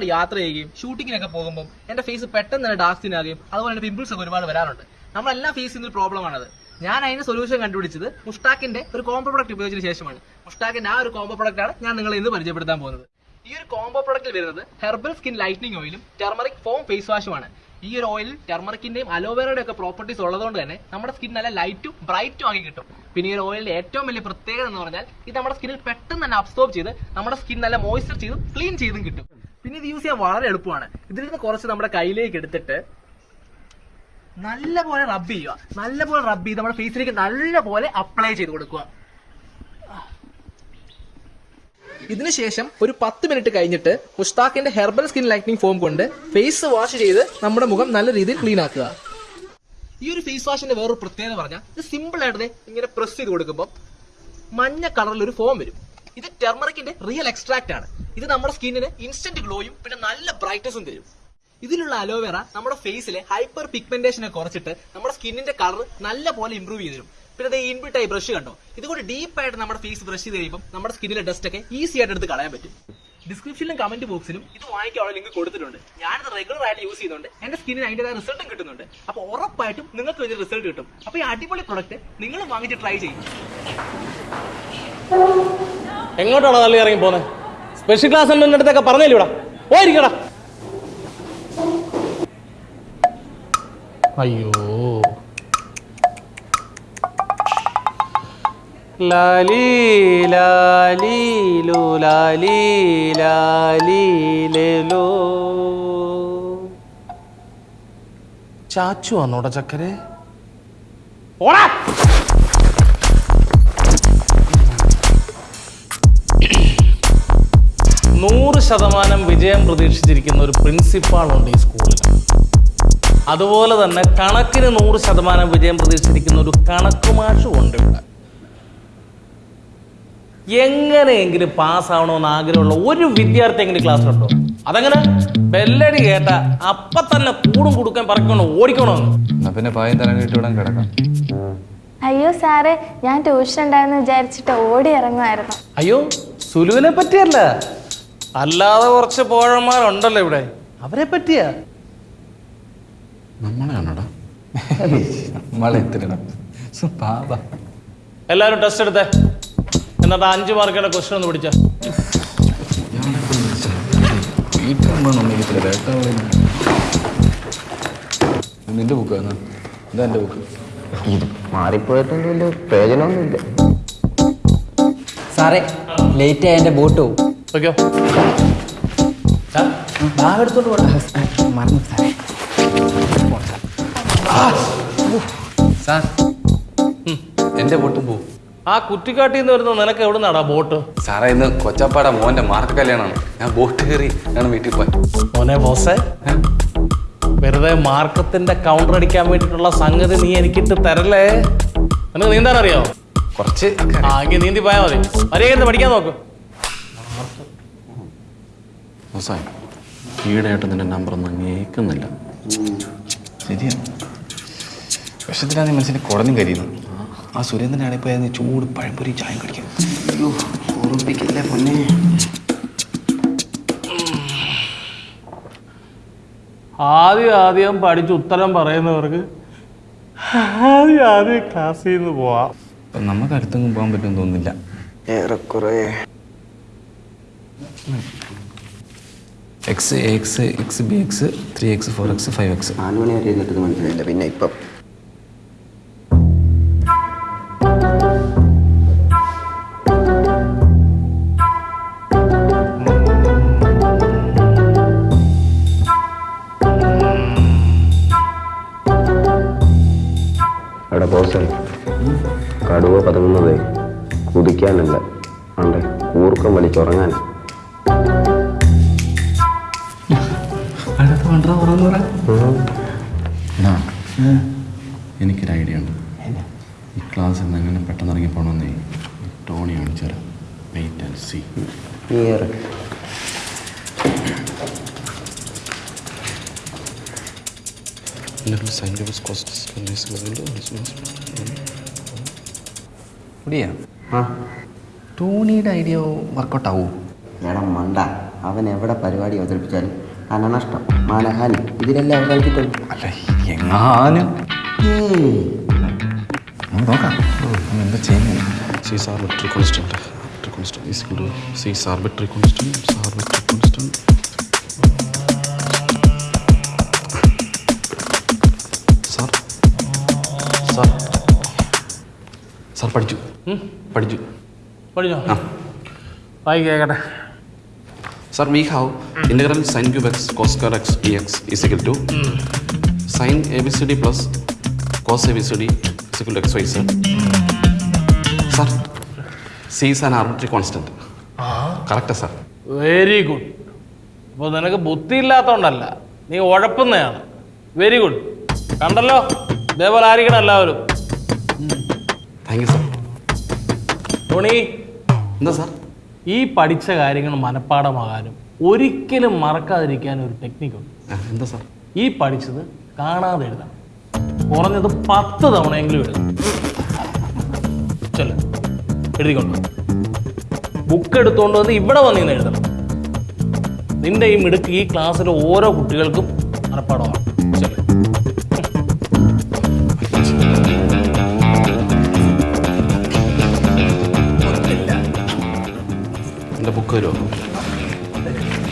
ഒരുപാട് യാത്ര ചെയ്യുകയും ഷൂട്ടിങ്ങിനൊക്കെ പോകുമ്പോൾ എന്റെ ഫേസ് പെട്ടെന്ന് തന്നെ ഡാർക്ക് സ്കിൻ ആകുകയും അതുപോലെ തന്നെ പിമ്പിൾസ് ഒക്കെ ഒരുപാട് വരാറുണ്ട്. നമ്മളെല്ലാം ഫേസ് ചെയ്യുന്ന ഒരു പ്രോബ്ലം ആണത്. ഞാൻ അതിന് സൊല്യൂഷൻ കണ്ടുപിടിച്ചത് മുഷ്ടാക്കിന്റെ ഒരു കോംബോ പ്രൊഡക്റ്റ് ഉപയോഗിച്ചതിന് ശേഷമാണ്. മുഷ്ടാക്കിന്റെ ആ ഒരു കോംബോ പ്രൊഡക്റ്റ് ആണ് ഞാൻ നിങ്ങളെ ഇന്ന് പരിചയപ്പെടുത്താൻ പോകുന്നത്. ഈ ഒരു കോംബോ പ്രൊഡക്റ്റിൽ വരുന്നത് ഹെർബൽ സ്കിൻ ലൈറ്റനിങ് ഓയിലും ടെർമറിക് ഫോം ഫേസ് വാഷുമാണ് ഈ ഒരു ഓയിൽ ടെർമറിക്കിന്റെയും അലോവേറയുടെ ഒക്കെ പ്രോപ്പർട്ടീസ് ഉള്ളതുകൊണ്ട് തന്നെ നമ്മുടെ സ്കിൻ നല്ല ലൈറ്റും ബ്രൈറ്റും ആക്കി കിട്ടും. പിന്നെ ഈ ഒരു ഓയിലിന്റെ ഏറ്റവും വലിയ പ്രത്യേകത എന്ന് പറഞ്ഞാൽ ഇത് നമ്മുടെ സ്കിന്നിൽ പെട്ടെന്ന് തന്നെ അബ്സോർബ് ചെയ്ത് നമ്മുടെ സ്കിൻ നല്ല മോയ്സ്ചർ ചെയ്തും ക്ലീൻ ചെയ്തും കിട്ടും. പിന്നെ ഇത് യൂസ് ചെയ്യാൻ വളരെ എളുപ്പമാണ്. ഇതിൽ നിന്ന് കുറച്ച് നമ്മുടെ കയ്യിലേക്ക് എടുത്തിട്ട് നല്ലപോലെ റബ്ബ് ചെയ്യുക. നല്ലപോലെ റബ്ബ് ചെയ്ത് നമ്മുടെ ഫേസിലേക്ക് നല്ലപോലെ അപ്ലൈ ചെയ്ത് കൊടുക്കുക. ഇതിനുശേഷം ഒരു പത്ത് മിനിറ്റ് കഴിഞ്ഞിട്ട് മുഷ്താഖിന്റെ ഹെർബൽ സ്കിൻ ലൈറ്റനിങ് ഫോം കൊണ്ട് ഫേസ് വാഷ് ചെയ്ത് നമ്മുടെ മുഖം നല്ല രീതിയിൽ ക്ലീൻ ആക്കുക. ഈ ഒരു ഫേസ് വാഷിന്റെ വേറൊരു പ്രത്യേകത പറഞ്ഞാൽ ഇത് സിമ്പിൾ ആയിട്ട് ഇങ്ങനെ പ്രസ് ചെയ്ത് കൊടുക്കുമ്പോൾ മഞ്ഞ കളറിൽ ഒരു ഫോം വരും. ഇത് ടെർമറിക്കിന്റെ റിയൽ എക്സ്ട്രാക്ട് ആണ്. ഇത് നമ്മുടെ സ്കിന്നിന് ഇൻസ്റ്റന്റ് ഗ്ലോയും പിന്നെ നല്ല ബ്രൈറ്റ്നസും തരും. ഇതിലുള്ള അലോവേറ നമ്മുടെ ഫേസിലെ ഹൈപ്പർ പിഗ്മെന്റേഷനെ കുറച്ചിട്ട് നമ്മുടെ സ്കിന്നിന്റെ കളർ നല്ല പോലെ ഇംപ്രൂവ് ചെയ്തു തരും. പിന്നെ ഈ ഇൻബിട്ട് ആയി ബ്രഷ് കണ്ടോ? ഇതുകൊണ്ട് ഡീപ്പ് ആയിട്ട് നമ്മുടെ ഫേസ് ബ്രഷ് ചെയ്ത് കഴിയുമ്പോൾ നമ്മുടെ സ്കിന്നിലെ ഡസ്റ്റ് ഒക്കെ ഈസി ആയിട്ട് എടുത്ത് കളയാൻ പറ്റും. ഡിസ്ക്രിപ്ഷനിലും കമന്റ് ബോക്സിലും ഇത് വാങ്ങിക്കാനുള്ള ലിങ്ക് കൊടുത്തിട്ടുണ്ട്. ഞാനത് റെഗുലർ ആയിട്ട് യൂസ് ചെയ്യുന്നുണ്ട്. എന്റെ സ്കിന്നിന് അതിന്റേതായ റിസൾട്ടും കിട്ടുന്നുണ്ട്. അപ്പോൾ ഉറപ്പായിട്ടും നിങ്ങൾക്ക് വലിയ റിസൾട്ട് കിട്ടും. അപ്പോൾ ഈ അടിപൊളി പ്രൊഡക്റ്റ് നിങ്ങൾ വാങ്ങിച്ച് ട്രൈ ചെയ്യും. എങ്ങോട്ടാണ് തള്ളി ഇറങ്ങി പോകുന്നത് സ്പെഷ്യൽ ക്ലാസ് അടുത്തൊക്കെ പറഞ്ഞില്ല ഇവിടെ? പോയിരിക്കടാ. അയ്യോ. ലാലി ലാലി ലു ലാലി ലാലി ലേലോ ചാച്ചു വന്നോടാ ചക്കരെ. ഓടാ. നൂറ് ശതമാനം വിജയം പ്രതീക്ഷിച്ചിരിക്കുന്ന ഒരു പ്രിൻസിപ്പാളുണ്ട് ഈ സ്കൂളിൽ. അതുപോലെ തന്നെ കണക്കിന് നൂറ് ശതമാനം വിജയം പ്രതീക്ഷിച്ചിരിക്കുന്ന ഒരു കണക്കുമാഷും ഉണ്ട് ഇവിടെ. എങ്ങനെയെങ്കിലും പാസ്സാവണമെന്ന് ആഗ്രഹമുള്ള ഒരു വിദ്യാർത്ഥി എങ്കിലും ക്ലാസ്സിലുണ്ടോ? അതങ്ങനെ? ബെല്ലടി കേട്ട അപ്പ തന്നെ കൂടും കൊടുക്കാൻ പറക്കണം ഓടിക്കണോന്ന് പിന്നെ പായം തരം കിട്ടിവിടാൻ കിടക്കാം. അയ്യോ സാറേ ഞാൻ ട്യൂഷൻ ഉണ്ടായെന്ന് വിചാരിച്ചിട്ട് ഓടി ഇറങ്ങുമായിരുന്നു. അയ്യോ സുലുവിനെ പറ്റിയല്ല. അല്ലാതെ കുറച്ച് പോഴന്മാരുണ്ടല്ലോ ഇവിടെ. അവരെ പറ്റിയാ? നമ്മളാണോടാ എല്ലാവരും ടെസ്റ്റ് എടുത്തേ. എന്നിട്ട് അഞ്ച് മാർക്കിന്റെ ക്വസ്റ്റൻ ഒന്ന് പിടിച്ച. നിന്റെ ബുക്ക് എന്നാ ഇതാ എന്റെ ബുക്ക് ഇത് മാറിപ്പോയിട്ടുണ്ട് വലിയ പ്രയോജനമൊന്നുമില്ല. സാറേ ലേറ്റ് ആയ എന്റെ ബോട്ട് ഓക്കെയോ ബാഗ് എടുത്തോണ്ട് പോട്ടെ. മറന്നു സാറേ. സാർ എന്റെ ബോട്ടും പോവും. ആ കുറ്റിക്കാട്ടിൽ നിന്ന് വരുന്ന നിനക്ക് എവിടെ നിന്നാടാ ബോട്ട്? സാറേ ഇന്ന് കൊച്ചപ്പാട മോന്റെ മാർക്ക് കല്യാണമാണ് ഞാൻ ബോട്ട് കയറി ഞാൻ വീട്ടിൽ പോയി മോനെ ബോസേ വെറുതെ മാർക്കത്തിന്റെ കൗണ്ടർ അടിക്കാൻ വേണ്ടിയിട്ടുള്ള സംഗതി നീ എനിക്കിട്ട് തരല്ലേ? നിനക്ക് നീന്താൻ അറിയോ കുറച്ച് ആ എങ്കിൽ നീന്തി പോയാൽ മതി. വരെയായിരുന്നു പഠിക്കാൻ നോക്ക്. ഈടായിട്ട് നിന്റെ നമ്പർ ഒന്നും കേൾക്കുന്നില്ല ശരിയാണ്. വിഷത്തിലാണ് നീ മനസ്സിന് കുടഞ്ഞും കരിയുന്നു ആ സുരേന്ദ്രനാണ് നീ ചൂട് പഴംപൊരി ചായം കഴിക്കും അയ്യോ ഓർമ്മിപ്പിക്കല്ലേ പൊന്നെ. ആദ്യം ആദ്യം പഠിച്ച് ഉത്തരം പറയുന്നവർക്ക് ആദ്യം ആദ്യം ക്ലാസ്സിൽ നിന്ന് പോവാം. നമുക്ക് അടുത്തെങ്കിലും പോകാൻ പറ്റുമെന്ന് തോന്നുന്നില്ല. ഏറെക്കുറെ. X X X B X three X four X five X നാല് മണി വരെ ഇരുന്നിട്ട് മനസ്സിലായില്ല. പിന്നെ ഇപ്പം ബോസേ കടുവ പതുങ്ങുന്നതേ കുതിക്കാനല്ല. അണ്ടേ കൂർക്കം വലിച്ചുറങ്ങാൻ എനിക്കൊരു ഐഡിയ ഉണ്ട്. ഈ ക്ലാസ്സിൽ നിന്ന് എങ്ങനെ പെട്ടെന്ന് ഇറങ്ങി പോകണമെന്നേ ടോണി കാണിച്ചു തരാം. വെയിറ്റ് ആൻഡ് സി ടോണിയുടെ ഐഡിയ വർക്കൗട്ട് ആവൂ. മേഡം മണ്ട അവൻ എവിടെ പരിപാടി അവതരിപ്പിച്ചാലും അനനഷ്ടം മാനഹാനി. ഇതിലെല്ലാം അവതരിപ്പിച്ചിട്ടുണ്ട് അല്ല എങ്ങാനും. നോക്കാം. എന്താ ചെയ്യുന്നത് C is arbitrary constant constant is to C is arbitrary constant arbitrary constant പഠിച്ചു. പഠിച്ചു. പഠിച്ചോ? ആ. വായി കേട്ടെ sir we have integral sine cube x cos square x e x is equal to sine A B C D plus cos A B C D is equal to x y sir sir C is an arbitrary constant. Correct sir. Very good. അപ്പോൾ നിനക്ക് ബുദ്ധി ഇല്ലാത്തതുകൊണ്ടല്ല നീ ഉഴപ്പുന്നതാണ് very good. കണ്ടല്ലോ? ഇതേപോലെ ആയിരിക്കണം എല്ലാവരും. Thank you sir. Tony. എന്താ sir? ഈ പഠിച്ച കാര്യങ്ങൾ മനഃപ്പാടമാകാനും ഒരിക്കലും മറക്കാതിരിക്കാൻ ഒരു ടെക്നിക്കുണ്ട് എന്താ സാർ? ഈ പഠിച്ചത് കാണാതെ എഴുതാം കുറഞ്ഞത് പത്ത് തവണയെങ്കിലും എഴുതാം ചെല്ല. എഴുതിക്കൊണ്ട് ബുക്ക് എടുത്തുകൊണ്ട് വന്ന് ഇവിടെ വന്നിന്ന് എഴുതണം. നിന്റെ ഈ മിടുക്ക് ഈ ക്ലാസ്സിലെ ഓരോ കുട്ടികൾക്കും മനഃപ്പാടമാണ് എന്റെ ബുക്ക് വരുമോ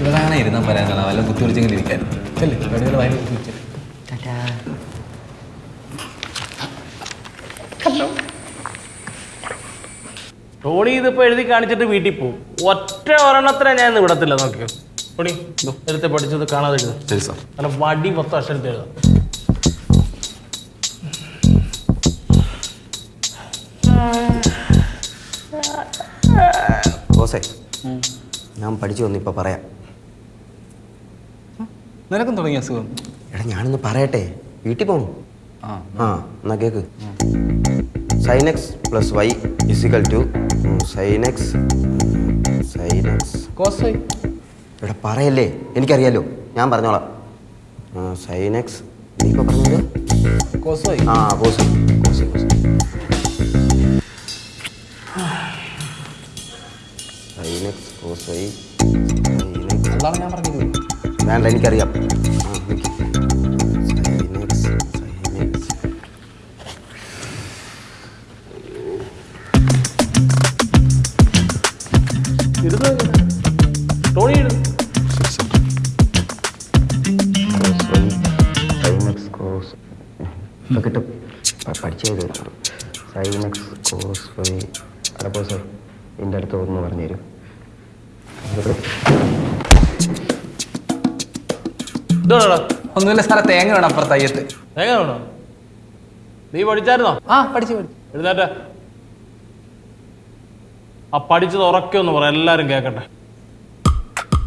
ഇവിടെ ഇരുന്നാൽ പറയാനുള്ള വല്ല കുത്തി പിടിച്ചെങ്കിലും ഇരിക്കാൻ. ചെല്ലേ വെടികൾ വായി കുത്തി ടോണി ഇതിപ്പോ എഴുതി കാണിച്ചിട്ട് വീട്ടിൽ പോകും ഒറ്റ ഒരെണ്ണത്തിനെ ഞാൻ ഇന്ന് വിടത്തില്ല നോക്കിയോ? ടോണി എടുത്ത് പഠിച്ചത് കാണാതെ എഴുതാം ശരി സാർ. നല്ല വടി മൊത്തം അക്ഷരത്തിൽ എഴുതാം. ബോസേ. ഞാൻ പഠിച്ചു വന്നു ഇപ്പം പറയാം. നിനക്കും തുടങ്ങിയ അസുഖം? എടാ ഞാനൊന്ന് പറയട്ടെ. വീട്ടിൽ പോകും ആ. എന്നാ cake. Sine x plus y is equal to sine x sine x cos y എടാ പറയല്ലേ. എനിക്കറിയാലോ. ഞാൻ പറഞ്ഞോളാം. സൈനക്സ് നീ ഇപ്പോൾ പറഞ്ഞത്? കോസ് വൈ ആ cos cos cos Cos y, sin x, cos. ഇപ്പൊ കിട്ടും. പഠിച്ചത് സൈൻ എക്സ് കോസ് വൈ അടപ്പോ സാർ എന്റെ അടുത്ത് ഒന്ന് പറഞ്ഞു തരും ഇതോടാ ഒന്നുമില്ല സാറേ തേങ്ങ വേണം അപ്പുറത്ത് അയ്യത്ത്. തേങ്ങ വേണോ? നീ പഠിച്ചായിരുന്നോ? ആ പഠിച്ചു പഠിച്ചു. എഴുന്നേറ്റ. ആ പഠിച്ചത് ഉറക്കെ ഒന്ന് പറ എല്ലാരും കേക്കട്ടെ.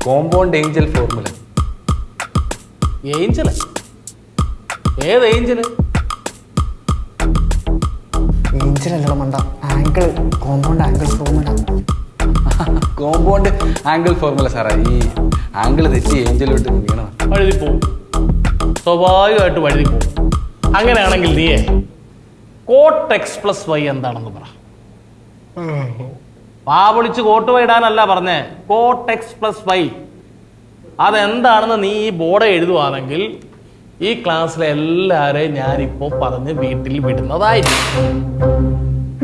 Compound angel formula. ഏഞ്ചൽ? ഏത് ഏഞ്ചൽ? ഏഞ്ചലല്ലോ മണ്ട. Angle compound angle formula. Compound angle formula സാറേ. ഈ ആംഗിൾ തെറ്റി ഏഞ്ചലോട്ട് വീണത്. വഴുതി പോവും. സ്വാഭാവികമായിട്ട് വഴുതി പോവും. അങ്ങനെയാണെങ്കിൽ നീയേ കോട്ട് എക്സ് പ്ലസ് വൈ എന്താണെന്ന് പറ. വാ പൊളിച്ച് കോട്ട് വൈടാനല്ല പറഞ്ഞേ കോട്ട് എക്സ് പ്ലസ് വൈ അതെന്താണെന്ന് നീ ഈ ബോർഡ് എഴുതുവാണെങ്കിൽ ഈ ക്ലാസ്സിലെ എല്ലാരെയും ഞാനിപ്പോ പറഞ്ഞ് വീട്ടിൽ വിടുന്നതായിരിക്കും.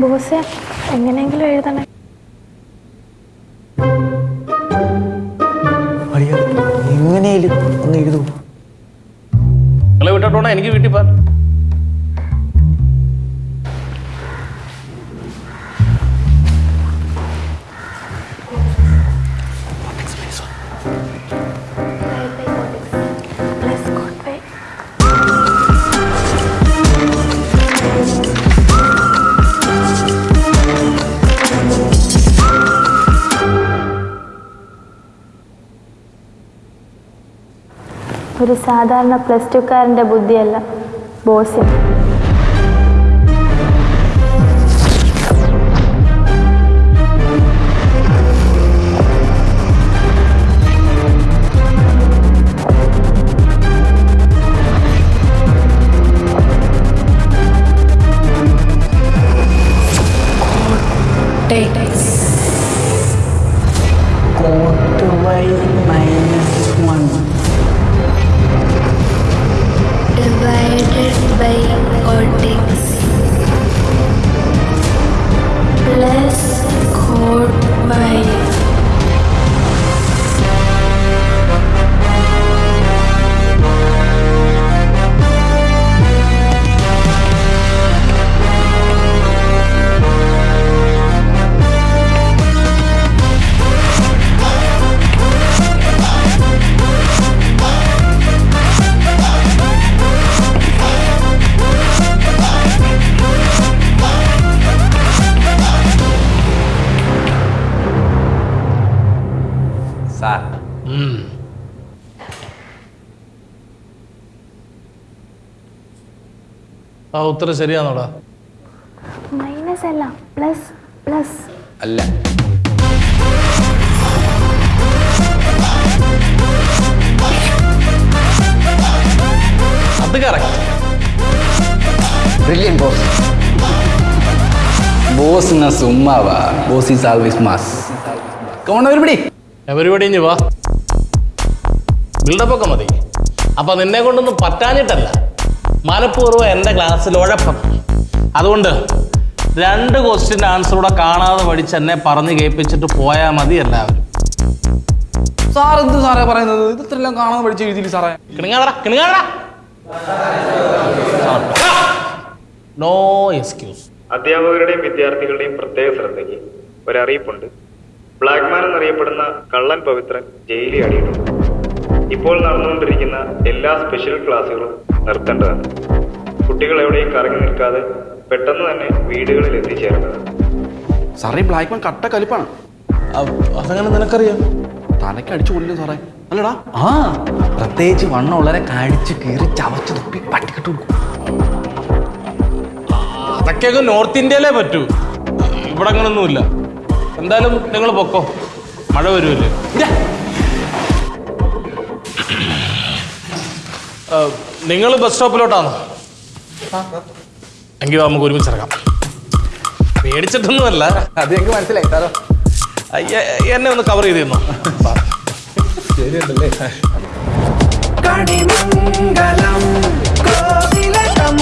ബോസ് എങ്ങനെയെങ്കിലും എഴുതണേ. എങ്ങനെയാലും ഒന്ന് എഴുതൂ നിങ്ങളെ വിട്ടിട്ടോണോ എനിക്ക് വീട്ടിൽ പോകാൻ. ഒരു സാധാരണ പ്ലസ് ടുക്കാരന്റെ ബുദ്ധിയല്ല. ബോസിന് കോട്ട് ആ ഉത്തരം ശരിയാണോടാ മൈനസ് അല്ല പ്ലസ് പ്ലസ് അല്ല. അത് കറക്റ്റ് ബ്രില്യൻ ബോസ് ബോസ് എന്നാ സുമ്മാവാ. Boss is always mass come on everybody everybody ഇനി വാ. ബിൽഡപ്പ് ഒക്കെ മതി. അപ്പൊ നിന്നെ കൊണ്ടൊന്നും പറ്റാഞ്ഞിട്ടല്ല. മനഃപൂർവം എന്റെ ക്ലാസ്സിൽ ഉഴപ്പം. അതുകൊണ്ട് രണ്ട് ക്വസ്റ്റ്യൻ ആൻസർ കൂടെ കാണാതെ പഠിച്ച് എന്നെ പറഞ്ഞ് കേൾപ്പിച്ചിട്ട് പോയാൽ മതി എല്ലാവരും. സാർ എന്ത് സാറേ പറയുന്നത്? ഇത് ഇത്രയെല്ലാം കാണാതെ പഠിച്ച് എഴുതിയില്ല സാറേ? കിണങ്ങാതടാ കിണങ്ങാതടാ. നോ എക്സ്ക്യൂസ് അധ്യാപകരുടെയും വിദ്യാർത്ഥികളുടെയും പ്രത്യേക ശ്രദ്ധയ്ക്ക് ഒരറിയിപ്പുണ്ട്. ബ്ലാക്ക്മാൻ എന്നറിയപ്പെടുന്ന കള്ളൻ പവിത്രൻ ജയിലിൽ അടിയിട്ടുണ്ട്. ഇപ്പോൾ നടന്നുകൊണ്ടിരിക്കുന്ന എല്ലാ സ്പെഷ്യൽ ക്ലാസ്സുകളും നിർത്തേണ്ടതാണ്. കുട്ടികൾ എവിടെയും കറങ്ങി നിൽക്കാതെ പെട്ടെന്ന് തന്നെ വീടുകളിൽ എത്തിച്ചേരേണ്ടതാണ് സാറേ ബ്ലാക്ക് മാൻ കട്ട കലിപ്പാണ്. അതങ്ങനെ നിനക്കറിയാം? തലയ്ക്ക് അടിച്ചു കൊല്ലും സാറേ. അല്ലടാ. ആ പ്രത്യേകിച്ച് വണ്ണം വളരെ കടിച്ച് കീറി ചവച്ച് തുപ്പി പട്ടിക്കിട്ട് കൊടുക്കും. അതൊക്കെയൊക്കെ നോർത്ത് ഇന്ത്യയിലേ പറ്റൂ. ഇവിടെ അങ്ങനൊന്നുമില്ല. എന്തായാലും നിങ്ങൾ പൊക്കോ. മഴ വരുമല്ലേ? നിങ്ങൾ ബസ് സ്റ്റോപ്പിലോട്ടാണോ എങ്കിൽ നമുക്ക് ഒരുമിച്ച് ഇറങ്ങാം. പേടിച്ചിട്ടൊന്നുമല്ല. അത് ഞങ്ങൾക്ക് മനസ്സിലായി സാറോ. അയ്യ, എന്നെ ഒന്ന് കവർ ചെയ്ത് തന്നോ കണിമംഗലം കോവിലകം.